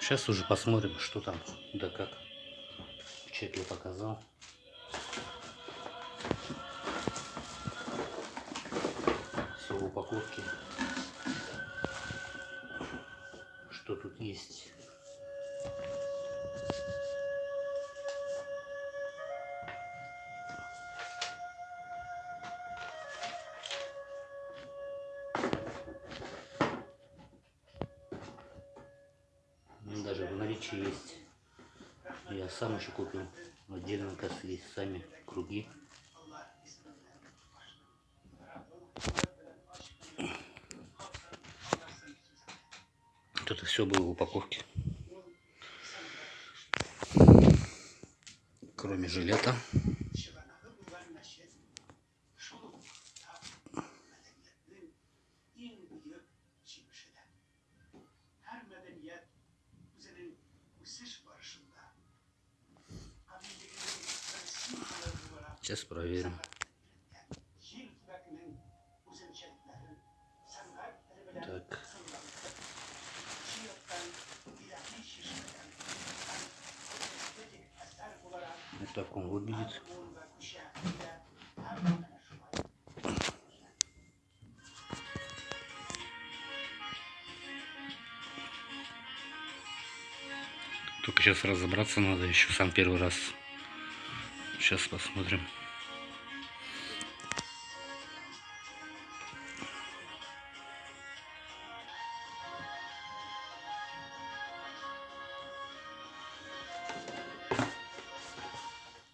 Сейчас уже посмотрим, что там, да как. Чек показал. Все в упаковке. Что тут есть? Наличии есть. Я сам еще купил. Отдельно, есть сами круги. Это все было в упаковке. Кроме жилета. Сейчас проверим. Так. Вот так он выглядит. Только сейчас разобраться надо, еще сам первый раз. Сейчас посмотрим.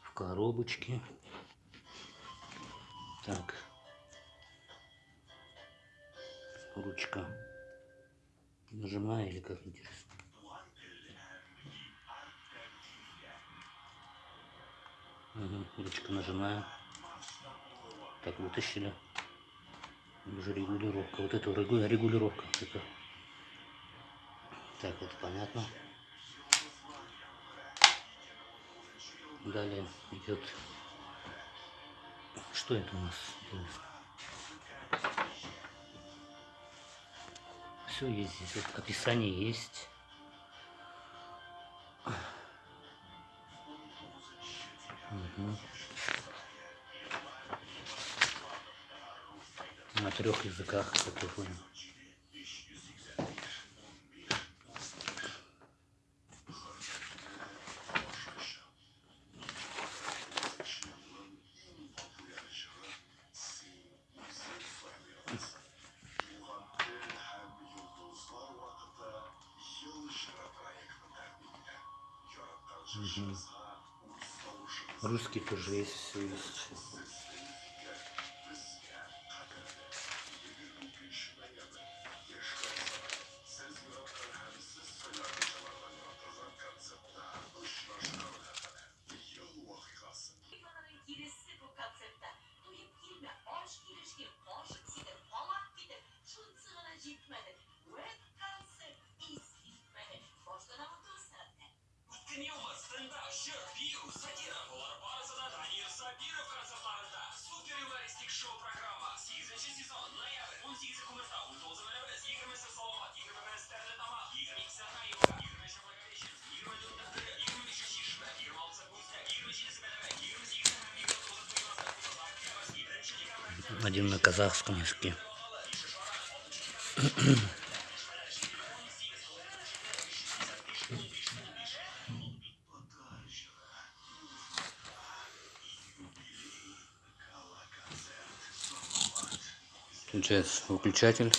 В коробочке. Так. Ручка. Нажимаю или как интересно? Ручка нажимаю. Так, вытащили. Уже регулировка. Вот это регу- регулировка. Так, это понятно. Далее идет. Что это у нас? Все есть здесь. Вот описание есть. Мгм. На трех языках, как я понял. Мгм. Русский тоже есть, все есть. Один на казахском языке. Включается выключатель.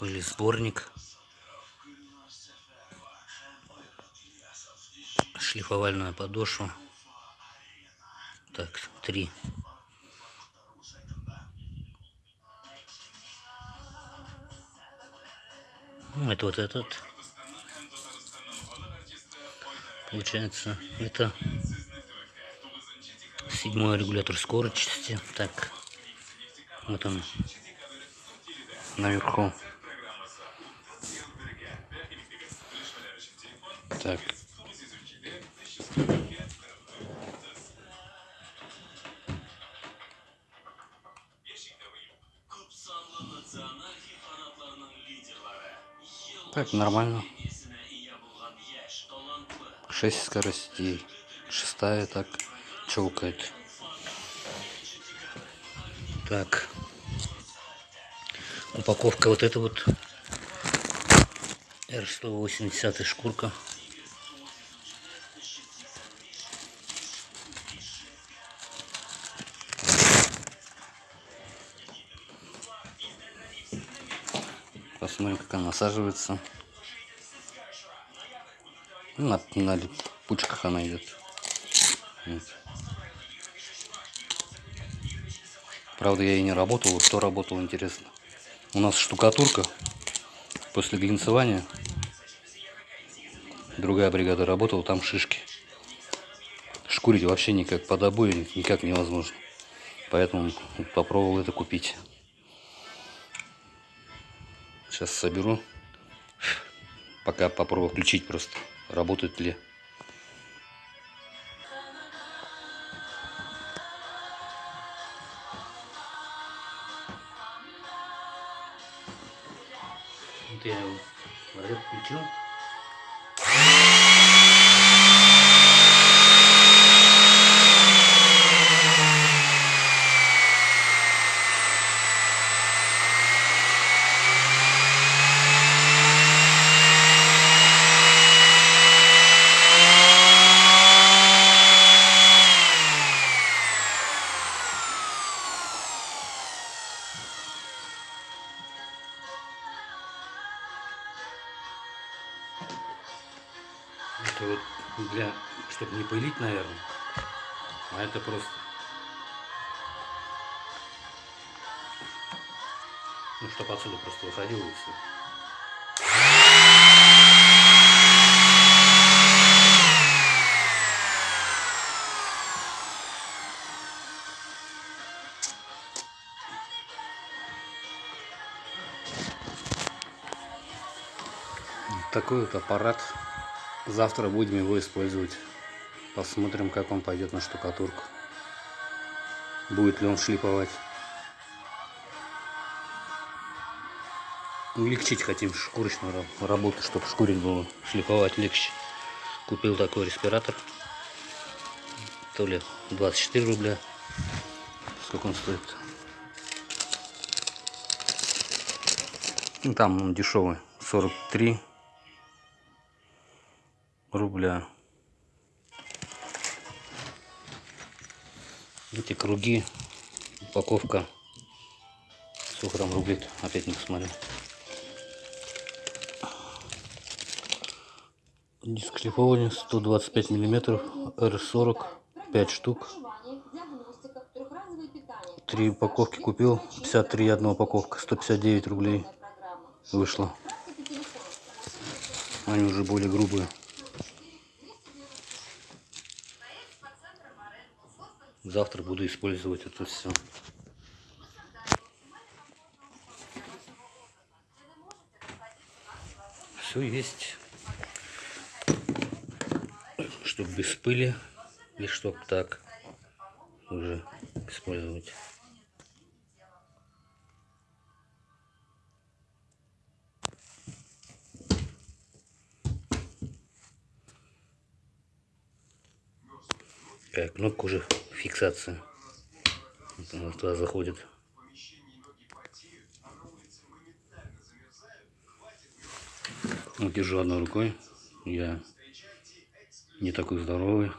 Пылесборник. Шлифовальная подошва. Так, три. Ну, это вот этот. Получается, это седьмой регулятор скорости. Так, вот он наверху. Так. Так, нормально. 6 скоростей. Шестая так челкает. Так. Упаковка вот эта вот. R180 шкурка. Посмотрим, как она насаживается. Ну, На, на пучках она идет. Вот. Правда, я и не работал. Вот кто работал, интересно. У нас штукатурка после глинцевания. Другая бригада работала, там шишки. Шкурить вообще никак под обои никак невозможно. Поэтому попробовал это купить. Сейчас соберу. Пока попробую включить просто. Работает ли. Это вот для, чтобы не пылить, наверное. А это просто. Ну, чтобы отсюда просто выходило и все. Такой вот аппарат. Завтра будем его использовать. Посмотрим, как он пойдет на штукатурку. Будет ли он шлиповать. Улегчить хотим шкурочную ра- работу, чтобы шкурить было, шлиповать легче. Купил такой респиратор. То ли 24 рубля. Сколько он стоит? Ну, там он дешевый. 43 рубля. Эти круги, упаковка сколько там рублей опять не посмотрел. Диск шлифования 125 миллиметров, R40, 5 штук. Три упаковки купил, 53 одна упаковка, 159 рублей вышло. Они уже более грубые. Завтра буду использовать это все. Все есть. Чтобы без пыли и чтоб так уже использовать. Так, кнопка уже фиксация. Вот она туда заходит. Вот держу одной рукой. Я не такой здоровый.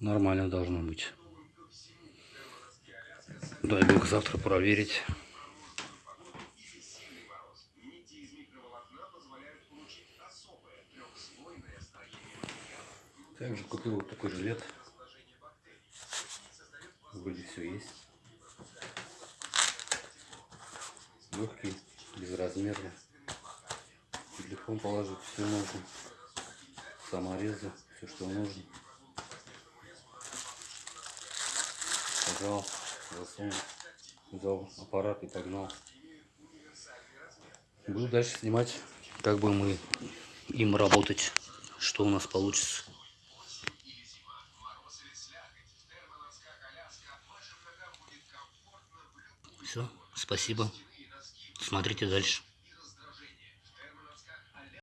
Нормально должно быть. Дай бог завтра проверить. Также купил вот такой жилет. Вроде все есть. Легкий, безразмерный. Телефон положить все можно. Саморезы, все что нужно. Пожал, засунул, взял аппарат и погнал. Буду дальше снимать, как бы мы им работать, что у нас получится. Все, спасибо. Смотрите дальше.